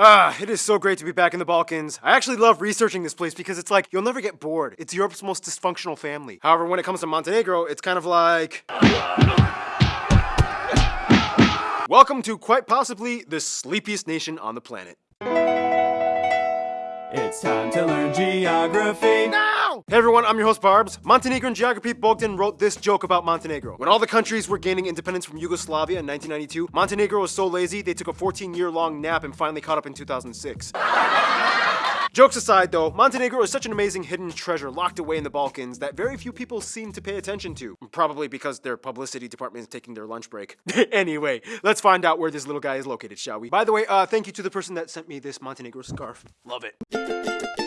Ah, it is so great to be back in the Balkans. I actually love researching this place because it's like, you'll never get bored. It's Europe's most dysfunctional family. However, when it comes to Montenegro, it's kind of like... Welcome to quite possibly the sleepiest nation on the planet. It's time to learn geography. Hey everyone, I'm your host Barbs. Montenegrin geography Bogdan wrote this joke about Montenegro. When all the countries were gaining independence from Yugoslavia in 1992, Montenegro was so lazy they took a 14 year long nap and finally caught up in 2006. Jokes aside though, Montenegro is such an amazing hidden treasure locked away in the Balkans that very few people seem to pay attention to. Probably because their publicity department is taking their lunch break. anyway, let's find out where this little guy is located, shall we? By the way, uh, thank you to the person that sent me this Montenegro scarf. Love it.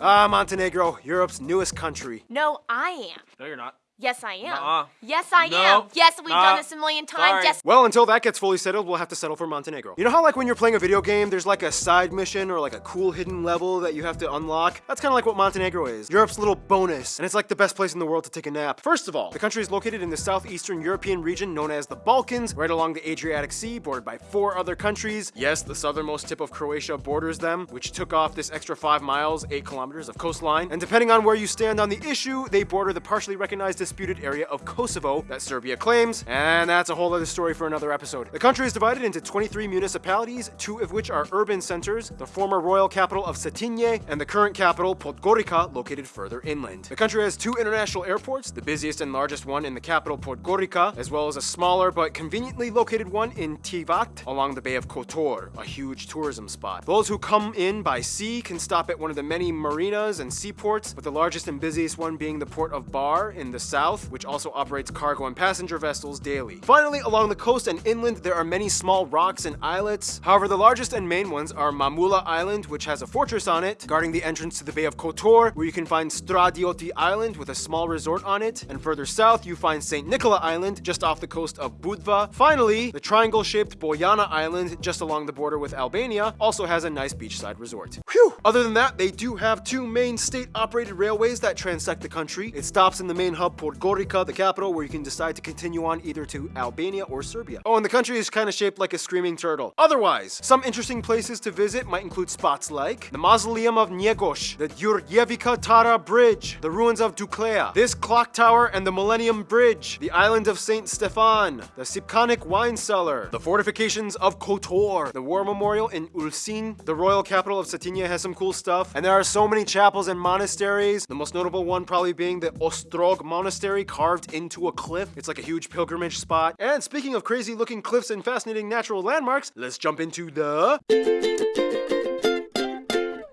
Ah, Montenegro, Europe's newest country. No, I am. No, you're not. Yes, I am. Nuh-uh. Yes, I No. am. Yes, we've Nah. done this a million times. Sorry. Yes. Well, until that gets fully settled, we'll have to settle for Montenegro. You know how like when you're playing a video game, there's like a side mission or like a cool hidden level that you have to unlock? That's kind of like what Montenegro is. Europe's little bonus, and it's like the best place in the world to take a nap. First of all, the country is located in the southeastern European region known as the Balkans, right along the Adriatic Sea, bordered by four other countries. Yes, the southernmost tip of Croatia borders them, which took off this extra five miles, eight kilometers of coastline. And depending on where you stand on the issue, they border the partially recognized disputed area of Kosovo that Serbia claims, and that's a whole other story for another episode. The country is divided into 23 municipalities, two of which are urban centers, the former royal capital of Cetinje and the current capital, Podgorica, located further inland. The country has two international airports, the busiest and largest one in the capital, Podgorica, as well as a smaller but conveniently located one in Tivat along the Bay of Kotor, a huge tourism spot. Those who come in by sea can stop at one of the many marinas and seaports, with the largest and busiest one being the port of Bar in the south, which also operates cargo and passenger vessels daily. Finally, along the coast and inland, there are many small rocks and islets. However, the largest and main ones are Mamula Island, which has a fortress on it, guarding the entrance to the Bay of Kotor, where you can find Stradioti Island with a small resort on it, and further south you find St. Nicola Island, just off the coast of Budva. Finally, the triangle-shaped Bojana Island, just along the border with Albania, also has a nice beachside resort. Whew! Other than that, they do have two main state-operated railways that transect the country. It stops in the main hub Podgorica, the capital, where you can decide to continue on either to Albania or Serbia. Oh, and the country is kind of shaped like a screaming turtle. Otherwise, some interesting places to visit might include spots like the Mausoleum of Njegoš, the Đurđevića Tara Bridge, the ruins of Duklja, this clock tower and the Millennium Bridge, the island of St. Stefan, the Šipčanik wine cellar, the fortifications of Kotor, the war memorial in Ulcinj, the royal capital of Cetinje has some cool stuff, and there are so many chapels and monasteries, the most notable one probably being the Ostrog Monastery carved into a cliff. It's like a huge pilgrimage spot. And speaking of crazy looking cliffs and fascinating natural landmarks, let's jump into the...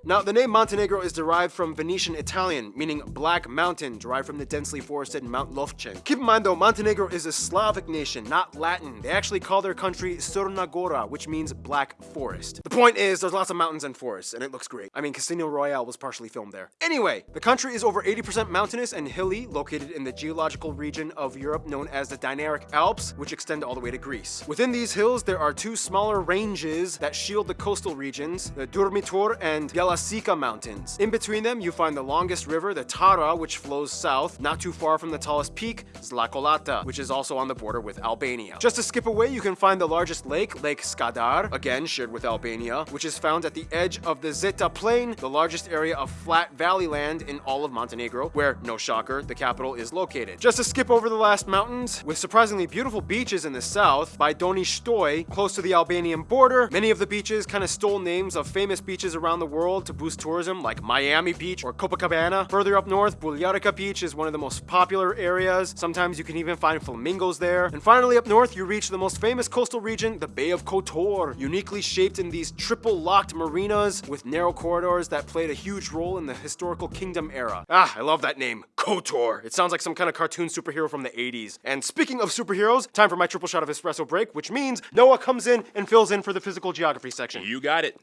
Now, the name Montenegro is derived from Venetian Italian, meaning black mountain, derived from the densely forested Mount Lovćen. Keep in mind though, Montenegro is a Slavic nation, not Latin. They actually call their country Crna Gora, which means black forest. The point is, there's lots of mountains and forests, and it looks great. I mean, Casino Royale was partially filmed there. Anyway, the country is over 80% mountainous and hilly, located in the geological region of Europe known as the Dinaric Alps, which extend all the way to Greece. Within these hills, there are two smaller ranges that shield the coastal regions, the Durmitor and Bjelašnica Mountains. In between them, you find the longest river, the Tara, which flows south, not too far from the tallest peak, Zla Kolata, which is also on the border with Albania. Just to skip away, you can find the largest lake, Lake Skadar, again shared with Albania, which is found at the edge of the Zeta Plain, the largest area of flat valley land in all of Montenegro, where, no shocker, the capital is located. Just to skip over the last mountains, with surprisingly beautiful beaches in the south, by Donji Štoj, close to the Albanian border, many of the beaches kind of stole names of famous beaches around the world to boost tourism, like Miami Beach or Copacabana. Further up north, Buljarica Beach is one of the most popular areas. Sometimes you can even find flamingos there. And finally up north, you reach the most famous coastal region, the Bay of Kotor, uniquely shaped in these triple locked marinas with narrow corridors that played a huge role in the historical kingdom era. Ah, I love that name, Kotor. It sounds like some kind of cartoon superhero from the 80s. And speaking of superheroes, time for my triple shot of espresso break, which means Noah comes in and fills in for the physical geography section. You got it.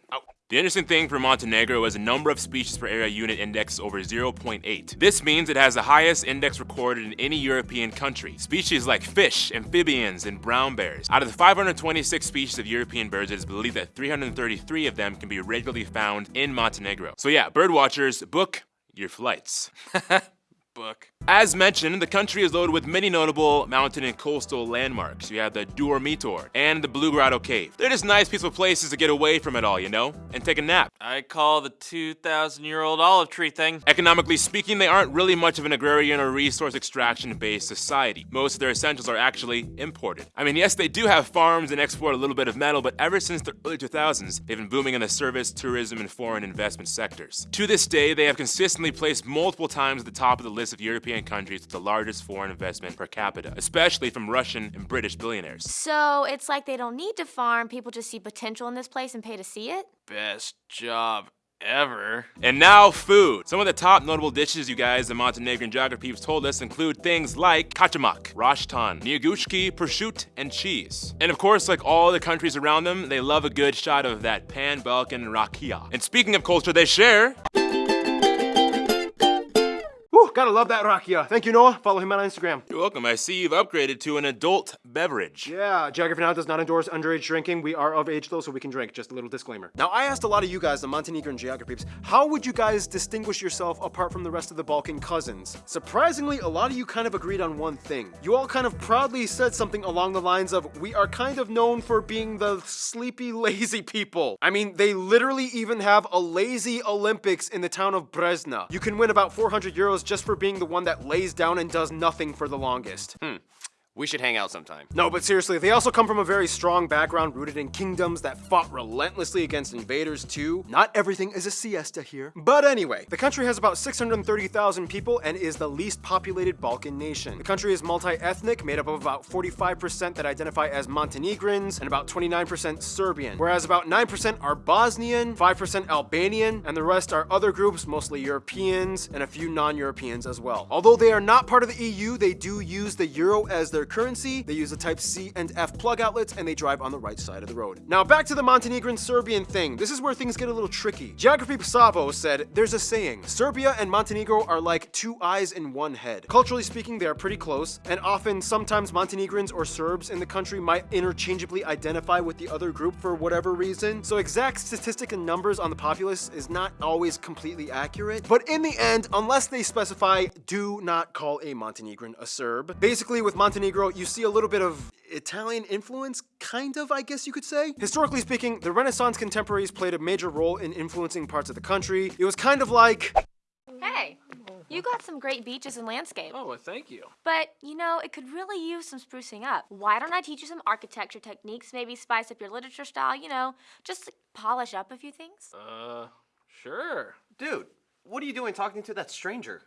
The interesting thing for Montenegro is the number of species per area unit index over 0.8. This means it has the highest index recorded in any European country. Species like fish, amphibians, and brown bears. Out of the 526 species of European birds, it is believed that 333 of them can be regularly found in Montenegro. So yeah, bird watchers, book your flights. book. As mentioned, the country is loaded with many notable mountain and coastal landmarks. You have the Durmitor and the Blue Grotto Cave. They're just nice, peaceful places to get away from it all, you know, and take a nap. I call the 2,000 year old olive tree thing. Economically speaking, they aren't really much of an agrarian or resource extraction based society. Most of their essentials are actually imported. I mean, yes, they do have farms and export a little bit of metal, but ever since the early 2000s, they've been booming in the service, tourism, and foreign investment sectors. To this day, they have consistently placed multiple times at the top of the list of European countries with the largest foreign investment per capita, especially from Russian and British billionaires. So it's like they don't need to farm, people just see potential in this place and pay to see it? Best job ever. And now food. Some of the top notable dishes you guys the Montenegrin geography have told us include things like kachamak, rashtan, njeguški, prosciutto, and cheese. And of course, like all the countries around them, they love a good shot of that pan-Balkan rakia. And speaking of culture they share, Whew, gotta love that rakia. Thank you, Noah. Follow him on Instagram. you're welcome, I see you've upgraded to an adult beverage. Yeah, Geography Now does not endorse underage drinking. We are of age though, so we can drink. Just a little disclaimer. Now, I asked a lot of you guys, the Montenegrin geography peeps, how would you guys distinguish yourself apart from the rest of the Balkan cousins? Surprisingly, a lot of you kind of agreed on one thing. You all kind of proudly said something along the lines of, we are kind of known for being the sleepy, lazy people. I mean, they literally even have a lazy Olympics in the town of Brezna. You can win about 400 euros just for being the one that lays down and does nothing for the longest. Hmm. We should hang out sometime. No, but seriously, they also come from a very strong background rooted in kingdoms that fought relentlessly against invaders too. Not everything is a siesta here. But anyway, the country has about 630,000 people and is the least populated Balkan nation. The country is multi-ethnic, made up of about 45% that identify as Montenegrins and about 29% Serbian, whereas about 9% are Bosnian, 5% Albanian, and the rest are other groups, mostly Europeans, and a few non-Europeans as well. Although they are not part of the EU, they do use the euro as their currency, they use the type C and F plug outlets, and they drive on the right side of the road. Now back to the Montenegrin Serbian thing. This is where things get a little tricky. Geography Savo said, there's a saying, Serbia and Montenegro are like two eyes in one head. Culturally speaking, they are pretty close, and often sometimes Montenegrins or Serbs in the country might interchangeably identify with the other group for whatever reason. So exact statistic and numbers on the populace is not always completely accurate. But in the end, unless they specify, do not call a Montenegrin a Serb. Basically, with Montenegro, you see a little bit of Italian influence, kind of, I guess you could say. Historically speaking, the Renaissance contemporaries played a major role in influencing parts of the country. It was kind of like Hey, you got some great beaches and landscape. Oh, well, thank you. But, you know, it could really use some sprucing up. Why don't I teach you some architecture techniques, maybe spice up your literature style, you know, just polish up a few things? Uh, sure. Dude, what are you doing talking to that stranger?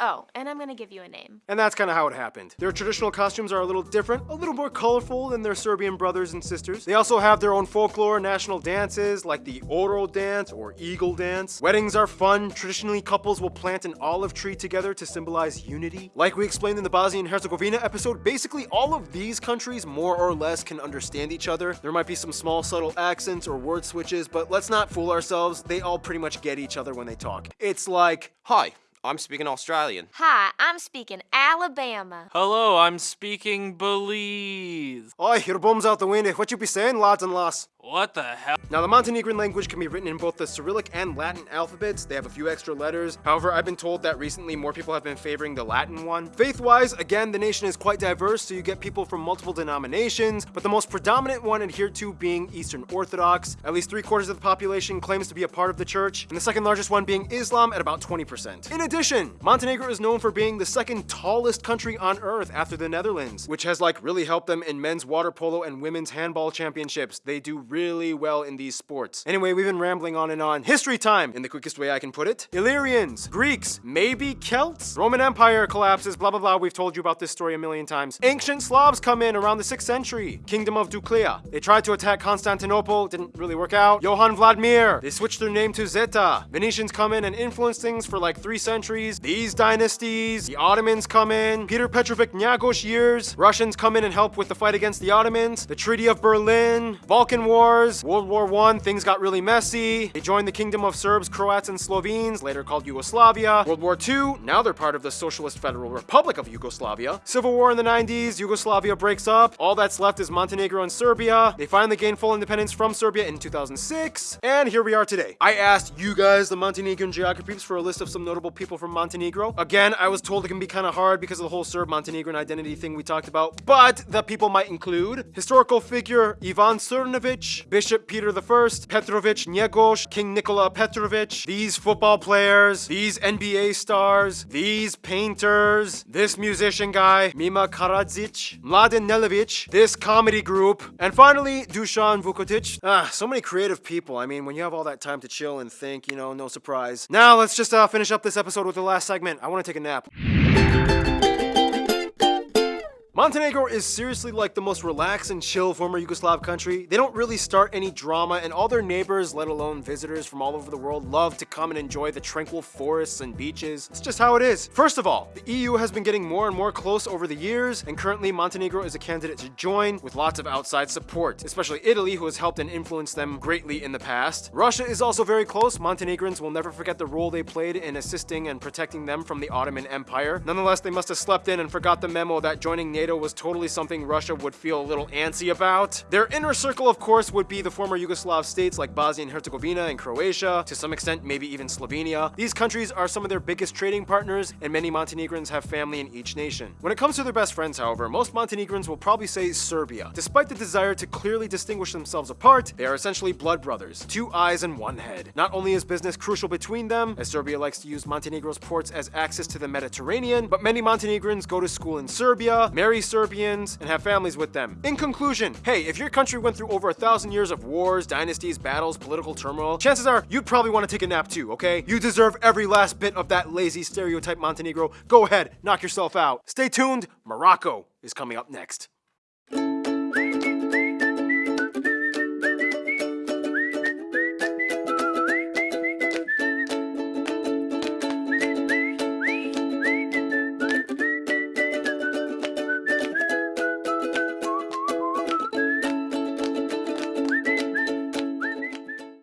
Oh, and I'm gonna give you a name. And that's kind of how it happened. Their traditional costumes are a little different, a little more colorful than their Serbian brothers and sisters. They also have their own folklore national dances like the Oro dance or Eagle dance. Weddings are fun. Traditionally, couples will plant an olive tree together to symbolize unity. Like we explained in the Bosnia and Herzegovina episode, basically all of these countries more or less can understand each other. There might be some small subtle accents or word switches, but let's not fool ourselves. They all pretty much get each other when they talk. It's like, Hi, I'm speaking Australian. Hi, I'm speaking Alabama. Hello, I'm speaking Belize. Oi, your bum's out the window. What you be saying, lads and lass? What the hell? Now, the Montenegrin language can be written in both the Cyrillic and Latin alphabets. They have a few extra letters. However, I've been told that recently more people have been favoring the Latin one. Faith-wise, again, the nation is quite diverse, so you get people from multiple denominations, but the most predominant one adhered to being Eastern Orthodox. At least three quarters of the population claims to be a part of the church, and the second largest one being Islam at about 20%. In addition, Montenegro is known for being the second tallest country on earth after the Netherlands, which has like really helped them in men's water polo and women's handball championships. They do really well in these sports. Anyway, we've been rambling on and on. History time, in the quickest way I can put it. Illyrians, Greeks, maybe Celts? Roman Empire collapses, blah blah blah. We've told you about this story a million times. Ancient Slavs come in around the 6th century. Kingdom of Duklja. They tried to attack Constantinople, didn't really work out. Jovan Vladimir. They switched their name to Zeta. Venetians come in and influence things for like three centuries. These dynasties. The Ottomans come in. Peter Petrovic Njegoš years. Russians come in and help with the fight against the Ottomans. The Treaty of Berlin. Balkan War. Wars. World War One, things got really messy. They joined the Kingdom of Serbs, Croats, and Slovenes, later called Yugoslavia. World War II, now they're part of the Socialist Federal Republic of Yugoslavia. Civil War in the 90s, Yugoslavia breaks up. All that's left is Montenegro and Serbia. They finally gain full independence from Serbia in 2006. And here we are today. I asked you guys, the Montenegrin geographies, for a list of some notable people from Montenegro. Again, I was told it can be kind of hard because of the whole Serb Montenegrin identity thing we talked about, but the people might include historical figure Ivan Crnojević, Bishop Peter I, Petrovich Njegoš, King Nikola Petrovich, these football players, these NBA stars, these painters, this musician guy, Mima Karadzic, Mladen Nelevic, this comedy group, and finally, Dusan Vukotic. Ah, so many creative people. I mean, when you have all that time to chill and think, you know, no surprise. Now, let's just uh, finish up this episode with the last segment. I want to take a nap. Montenegro is seriously like the most relaxed and chill former Yugoslav country. They don't really start any drama, and all their neighbors, let alone visitors from all over the world, love to come and enjoy the tranquil forests and beaches. It's just how it is. First of all, the EU has been getting more and more close over the years, and currently Montenegro is a candidate to join with lots of outside support, especially Italy, who has helped and influenced them greatly in the past. Russia is also very close. Montenegrins will never forget the role they played in assisting and protecting them from the Ottoman Empire. Nonetheless, they must have slept in and forgot the memo that joining NATO was totally something Russia would feel a little antsy about. Their inner circle, of course, would be the former Yugoslav states like Bosnia and Herzegovina and Croatia, to some extent, maybe even Slovenia. These countries are some of their biggest trading partners, and many Montenegrins have family in each nation. When it comes to their best friends, however, most Montenegrins will probably say Serbia. Despite the desire to clearly distinguish themselves apart, they are essentially blood brothers, two eyes and one head. Not only is business crucial between them, as Serbia likes to use Montenegro's ports as access to the Mediterranean, but many Montenegrins go to school in Serbia, marry Serbians, and have families with them. In conclusion, hey, if your country went through over a thousand years of wars, dynasties, battles, political turmoil, chances are you'd probably want to take a nap too, okay? You deserve every last bit of that lazy stereotype Montenegro. Go ahead, knock yourself out. Stay tuned, Morocco is coming up next.